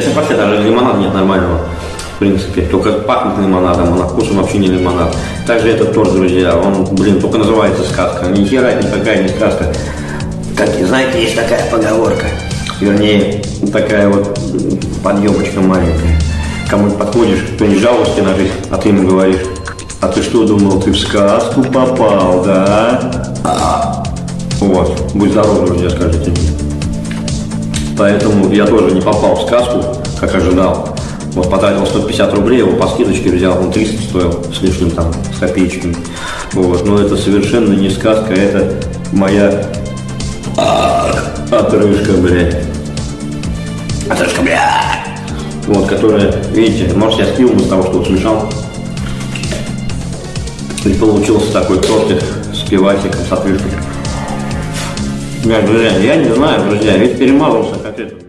Сейчас вообще даже лимонада нет нормального. В принципе, только пахнет лимонадом, а на вкус он вообще не лимонад. Также этот торт, друзья, он, блин, только называется сказка. Ни хера никакая не сказка. Как, знаете, есть такая поговорка, вернее, такая вот подъемочка маленькая. Кому подходишь, кто-нибудь жалости на жизнь, а ты ему говоришь, а ты что думал, ты в сказку попал, да? Вот, будь здоров, друзья, скажите мне. Поэтому я тоже не попал в сказку, как ожидал. Вот потратил 150 рублей, его по скидочке взял, он 300 стоил с лишним там, с копеечками. Вот, но это совершенно не сказка, это моя отрыжка, блядь. Отрыжка, блядь. Вот, которая, видите, может я с пивом из того, что вот смешал. И получился такой тортик с пивасиком, с отрыжкой. Бля, друзья, я не знаю, друзья, ведь перемазался как это.